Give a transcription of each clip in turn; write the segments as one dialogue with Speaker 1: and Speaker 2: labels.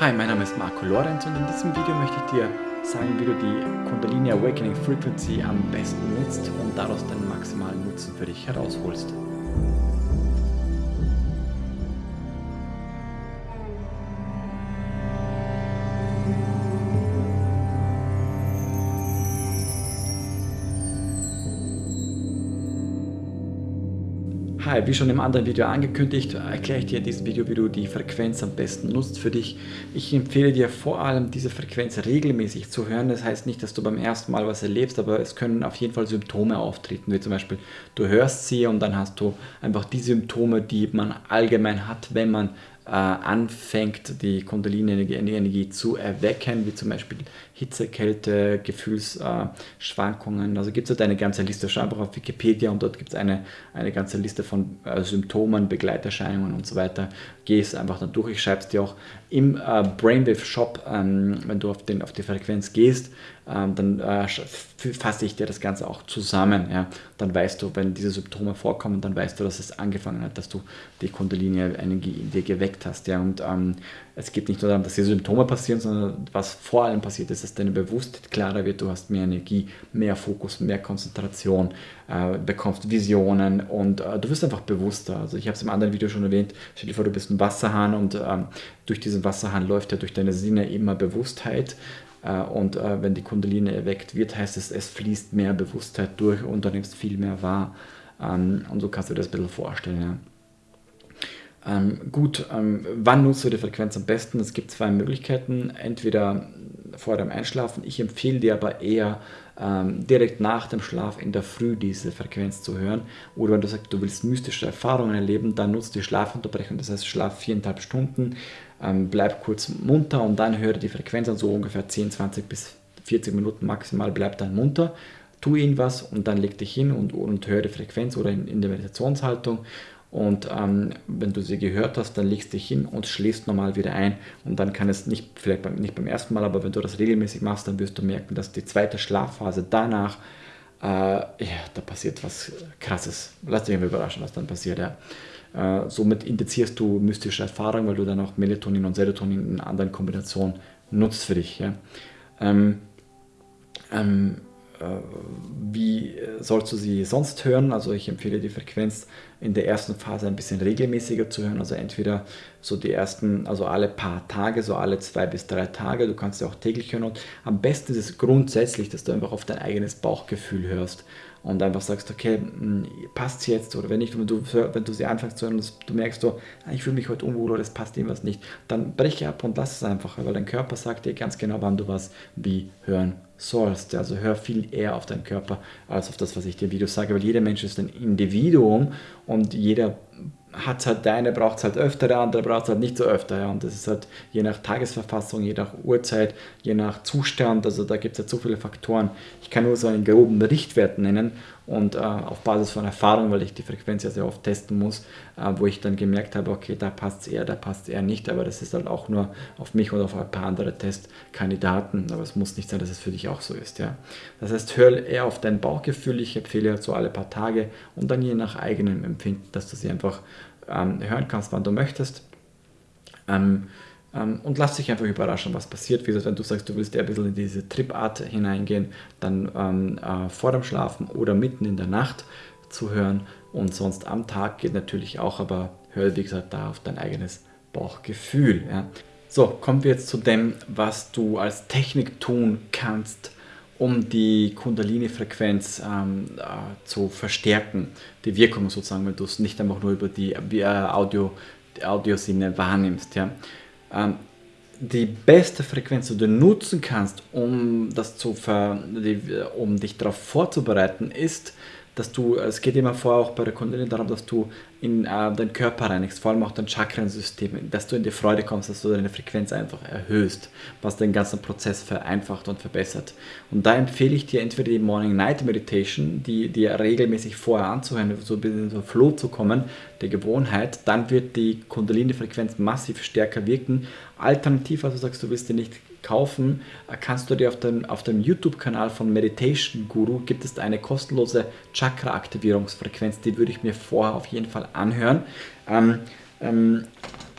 Speaker 1: Hi, mein Name ist Marco Lorenz und in diesem Video möchte ich dir sagen, wie du die Kundalini Awakening Frequency am besten nutzt und daraus den maximalen Nutzen für dich herausholst. Hi, wie schon im anderen Video angekündigt, erkläre ich dir in diesem Video, wie du die Frequenz am besten nutzt für dich. Ich empfehle dir vor allem, diese Frequenz regelmäßig zu hören. Das heißt nicht, dass du beim ersten Mal was erlebst, aber es können auf jeden Fall Symptome auftreten, wie zum Beispiel du hörst sie und dann hast du einfach die Symptome, die man allgemein hat, wenn man anfängt, die Kundalini-Energie zu erwecken, wie zum Beispiel Hitze, Kälte, Gefühlsschwankungen. Äh, also gibt es halt eine ganze Liste. Schau einfach auf Wikipedia und dort gibt es eine, eine ganze Liste von äh, Symptomen, Begleiterscheinungen und so weiter. Geh es einfach dann durch. Ich schreibe es dir auch im äh, Brainwave Shop, ähm, wenn du auf, den, auf die Frequenz gehst, ähm, dann äh, fasse ich dir das Ganze auch zusammen. Ja? Dann weißt du, wenn diese Symptome vorkommen, dann weißt du, dass es angefangen hat, dass du die Kundalini-Energie in dir geweckt hast. Ja? Und ähm, es geht nicht nur darum, dass die Symptome passieren, sondern was vor allem passiert ist, dass deine Bewusstheit klarer wird, du hast mehr Energie, mehr Fokus, mehr Konzentration, äh, bekommst Visionen und äh, du wirst einfach bewusster. Also ich habe es im anderen Video schon erwähnt, stell dir vor, du bist ein Wasserhahn und ähm, durch diesen Wasserhahn läuft ja durch deine Sinne immer Bewusstheit und äh, wenn die Kundalini erweckt wird, heißt es, es fließt mehr Bewusstheit durch und du nimmst viel mehr wahr. Ähm, und so kannst du dir das ein bisschen vorstellen. Ja. Ähm, gut, ähm, wann nutzt du die Frequenz am besten? Es gibt zwei Möglichkeiten. Entweder vor dem Einschlafen. Ich empfehle dir aber eher ähm, direkt nach dem Schlaf in der Früh diese Frequenz zu hören. Oder wenn du sagst, du willst mystische Erfahrungen erleben, dann nutzt die Schlafunterbrechung. Das heißt, schlaf viereinhalb Stunden, ähm, bleib kurz munter und dann höre die Frequenz an, so ungefähr 10, 20 bis 40 Minuten maximal, bleib dann munter tu irgendwas und dann leg dich hin und, und höre die Frequenz oder in, in der Meditationshaltung und ähm, wenn du sie gehört hast, dann legst du dich hin und schläfst normal wieder ein. Und dann kann es nicht, vielleicht beim, nicht beim ersten Mal, aber wenn du das regelmäßig machst, dann wirst du merken, dass die zweite Schlafphase danach, äh, ja, da passiert was Krasses. Lass dich mal überraschen, was dann passiert. Ja. Äh, somit indizierst du mystische Erfahrungen, weil du dann auch Melatonin und Serotonin in anderen Kombinationen nutzt für dich. Ja. Ähm, ähm, äh, wie sollst du sie sonst hören? Also ich empfehle die Frequenz in der ersten Phase ein bisschen regelmäßiger zu hören. Also entweder so die ersten, also alle paar Tage, so alle zwei bis drei Tage. Du kannst sie auch täglich hören. Und am besten ist es grundsätzlich, dass du einfach auf dein eigenes Bauchgefühl hörst und einfach sagst, okay, hm, passt es jetzt oder wenn nicht, wenn du, wenn du sie anfängst zu hören und du merkst, du, ah, ich fühle mich heute unwohl oder es passt irgendwas nicht, dann breche ab und lass es einfach, weil dein Körper sagt dir ganz genau, wann du was wie hören sollst. Also hör viel eher auf deinen Körper als auf das, was ich dir im Video sage, weil jeder Mensch ist ein Individuum und jeder hat halt der eine braucht es halt öfter, der andere braucht es halt nicht so öfter. Ja. Und das ist halt je nach Tagesverfassung, je nach Uhrzeit, je nach Zustand, also da gibt es halt so viele Faktoren. Ich kann nur so einen groben Richtwert nennen und äh, auf Basis von Erfahrung, weil ich die Frequenz ja sehr oft testen muss, äh, wo ich dann gemerkt habe, okay, da passt es eher, da passt es eher nicht, aber das ist halt auch nur auf mich oder auf ein paar andere Testkandidaten, aber es muss nicht sein, dass es für dich auch so ist. Ja. Das heißt, hör eher auf dein Bauchgefühl, ich empfehle halt so alle paar Tage und dann je nach eigenem Empfinden, dass du sie einfach ähm, hören kannst, wann du möchtest. Ähm, und lass dich einfach überraschen, was passiert. Wie gesagt, wenn du sagst, du willst eher ein bisschen in diese Tripart hineingehen, dann ähm, äh, vor dem Schlafen oder mitten in der Nacht zu hören. Und sonst am Tag geht natürlich auch, aber hör, wie gesagt, da auf dein eigenes Bauchgefühl. Ja. So, kommen wir jetzt zu dem, was du als Technik tun kannst, um die Kundalini-Frequenz ähm, äh, zu verstärken, die Wirkung sozusagen, wenn du es nicht einfach nur über die äh, Audio, die Audiosinne wahrnimmst. Ja. Ähm, die beste Frequenz, die du nutzen kannst, um, das zu ver, um dich darauf vorzubereiten, ist dass du, es geht immer vor, auch bei der Kundin darum, dass du in äh, deinen Körper reinigst, vor allem auch dein Chakrensystem, dass du in die Freude kommst, dass du deine Frequenz einfach erhöhst, was den ganzen Prozess vereinfacht und verbessert. Und da empfehle ich dir entweder die Morning-Night-Meditation, die dir regelmäßig vorher anzuhören, so ein bisschen in so Flow zu kommen, der Gewohnheit, dann wird die Kundalini-Frequenz massiv stärker wirken. Alternativ, also sagst du, willst du nicht kaufen, kannst du dir auf dem, auf dem YouTube-Kanal von Meditation Guru gibt es eine kostenlose Chakra-Aktivierungsfrequenz, die würde ich mir vorher auf jeden Fall anhören. Ähm, ähm,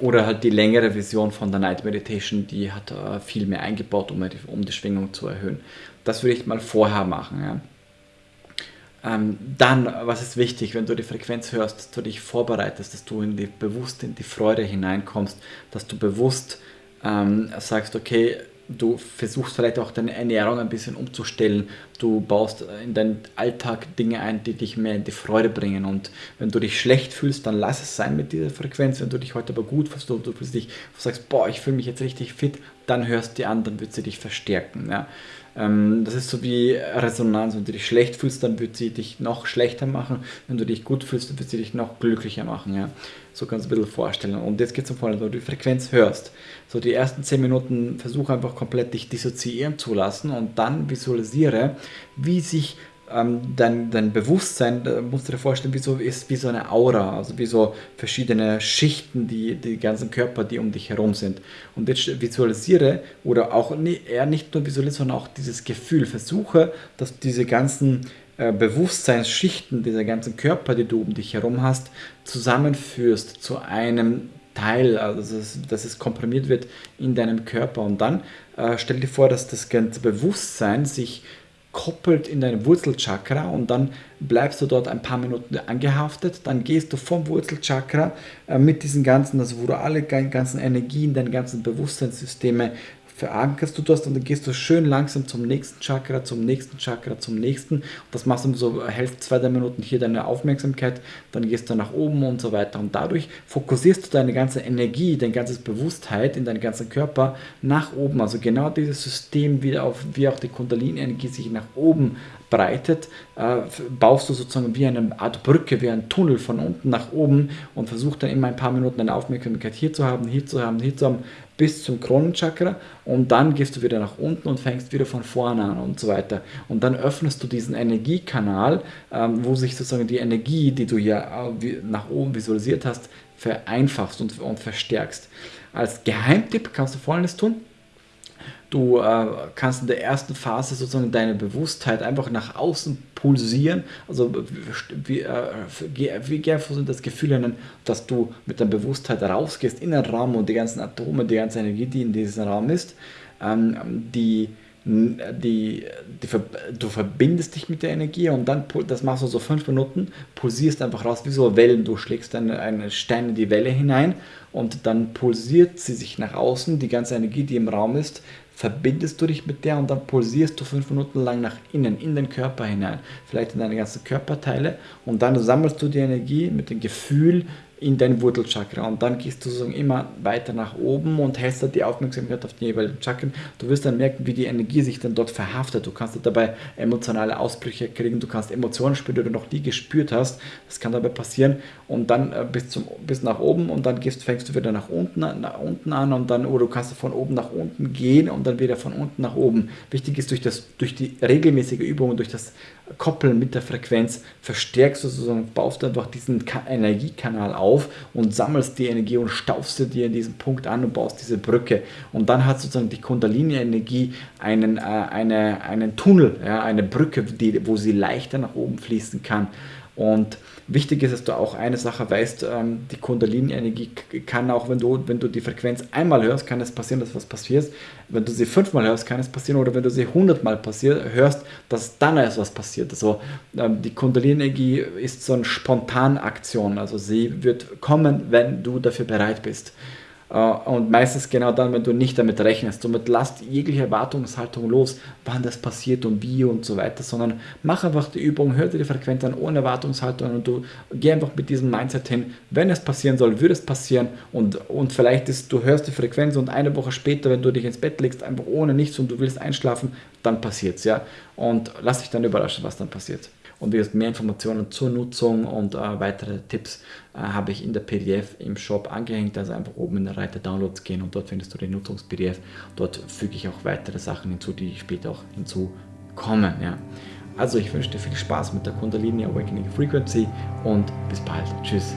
Speaker 1: oder halt die längere Version von der Night Meditation, die hat äh, viel mehr eingebaut, um die, um die Schwingung zu erhöhen. Das würde ich mal vorher machen. Ja. Ähm, dann, was ist wichtig, wenn du die Frequenz hörst, dass du dich vorbereitest, dass du in die, bewusst in die Freude hineinkommst, dass du bewusst ähm, sagst, okay, du versuchst vielleicht auch deine Ernährung ein bisschen umzustellen. Du baust in deinen Alltag Dinge ein, die dich mehr in die Freude bringen. Und wenn du dich schlecht fühlst, dann lass es sein mit dieser Frequenz. Wenn du dich heute aber gut fühlst, du, du du sagst, boah, ich fühle mich jetzt richtig fit, dann hörst die an, dann wird sie dich verstärken. Ja. Ähm, das ist so wie Resonanz. Wenn du dich schlecht fühlst, dann wird sie dich noch schlechter machen. Wenn du dich gut fühlst, dann wird sie dich noch glücklicher machen. Ja. So kannst du ein bisschen vorstellen. Und jetzt geht es um Folgendes, wenn du die Frequenz hörst. So die ersten 10 Minuten versuche einfach komplett dich dissoziieren zu lassen und dann visualisiere, wie sich ähm, dein, dein Bewusstsein, da musst du dir vorstellen, wie so, ist wie so eine Aura, also wie so verschiedene Schichten, die, die ganzen Körper, die um dich herum sind. Und jetzt visualisiere oder auch eher nicht nur visualisiere, sondern auch dieses Gefühl. Versuche, dass diese ganzen äh, Bewusstseinsschichten, dieser ganzen Körper, die du um dich herum hast, zusammenführst zu einem Teil, also dass es, dass es komprimiert wird in deinem Körper. Und dann äh, stell dir vor, dass das ganze Bewusstsein sich koppelt in dein Wurzelchakra und dann bleibst du dort ein paar Minuten angehaftet, dann gehst du vom Wurzelchakra äh, mit diesen ganzen, also wo du alle ganzen Energien, deine ganzen Bewusstseinssysteme verankerst du das und dann gehst du schön langsam zum nächsten Chakra, zum nächsten Chakra, zum nächsten. Und das machst du so, hältst zwei, drei Minuten hier deine Aufmerksamkeit, dann gehst du nach oben und so weiter. Und dadurch fokussierst du deine ganze Energie, dein ganzes Bewusstheit in deinen ganzen Körper nach oben. Also genau dieses System, wie auch die Kundalini-Energie sich nach oben breitet, äh, baust du sozusagen wie eine Art Brücke, wie ein Tunnel von unten nach oben und versuchst dann immer ein paar Minuten deine Aufmerksamkeit hier zu haben, hier zu haben, hier zu haben, bis zum Kronenchakra und dann gehst du wieder nach unten und fängst wieder von vorne an und so weiter. Und dann öffnest du diesen Energiekanal, ähm, wo sich sozusagen die Energie, die du ja äh, nach oben visualisiert hast, vereinfachst und, und verstärkst. Als Geheimtipp kannst du folgendes tun. Du äh, kannst in der ersten Phase sozusagen deine Bewusstheit einfach nach außen pulsieren. Also wie, äh, gerne das Gefühl nennen, dass du mit deiner Bewusstheit rausgehst in den Raum und die ganzen Atome, die ganze Energie, die in diesem Raum ist, ähm, die, die, die, du verbindest dich mit der Energie und dann, das machst du so fünf Minuten, pulsierst einfach raus wie so Wellen, du schlägst eine, eine Stein in die Welle hinein und dann pulsiert sie sich nach außen, die ganze Energie, die im Raum ist, verbindest du dich mit der und dann pulsierst du fünf Minuten lang nach innen, in den Körper hinein, vielleicht in deine ganzen Körperteile und dann sammelst du die Energie mit dem Gefühl, in dein Wurzelchakra und dann gehst du sozusagen immer weiter nach oben und hältst die Aufmerksamkeit auf die jeweiligen Chakren. Du wirst dann merken, wie die Energie sich dann dort verhaftet. Du kannst dabei emotionale Ausbrüche kriegen, du kannst Emotionen spüren, die du noch nie gespürt hast. Das kann dabei passieren und dann äh, bis, zum, bis nach oben und dann gehst, fängst du wieder nach unten, nach unten an und dann, oder du kannst von oben nach unten gehen und dann wieder von unten nach oben. Wichtig ist, durch, das, durch die regelmäßige Übung und durch das Koppeln mit der Frequenz verstärkst du sozusagen, baust du einfach diesen Energiekanal auf und sammelst die Energie und staufst sie dir in diesem Punkt an und baust diese Brücke. Und dann hat sozusagen die Kundalini-Energie einen, äh, eine, einen Tunnel, ja, eine Brücke, die, wo sie leichter nach oben fließen kann. Und wichtig ist, dass du auch eine Sache weißt, ähm, die Kundalini-Energie kann auch, wenn du, wenn du die Frequenz einmal hörst, kann es passieren, dass was passiert. Wenn du sie fünfmal hörst, kann es passieren. Oder wenn du sie hundertmal hörst, dass dann erst was passiert. Also ähm, die Kundalini-Energie ist so eine Spontanaktion. Also sie wird kommen, wenn du dafür bereit bist. Äh, und meistens genau dann, wenn du nicht damit rechnest. Somit lasst jegliche Erwartungshaltung los, wann das passiert und wie und so weiter, sondern mach einfach die Übung, hör dir die Frequenz an ohne Erwartungshaltung und du geh einfach mit diesem Mindset hin, wenn es passieren soll, würde es passieren und, und vielleicht ist, du hörst die Frequenz und eine Woche später, wenn du dich ins Bett legst, einfach ohne nichts und du willst einschlafen, dann passiert es, ja. Und lass dich dann überraschen, was dann passiert. Und wie gesagt, mehr Informationen zur Nutzung und äh, weitere Tipps äh, habe ich in der PDF im Shop angehängt. Also einfach oben in der Reiter Downloads gehen und dort findest du den Nutzungs-PDF. Dort füge ich auch weitere Sachen hinzu, die später auch hinzukommen. Ja. Also ich wünsche dir viel Spaß mit der Kundalini Awakening Frequency und bis bald. Tschüss.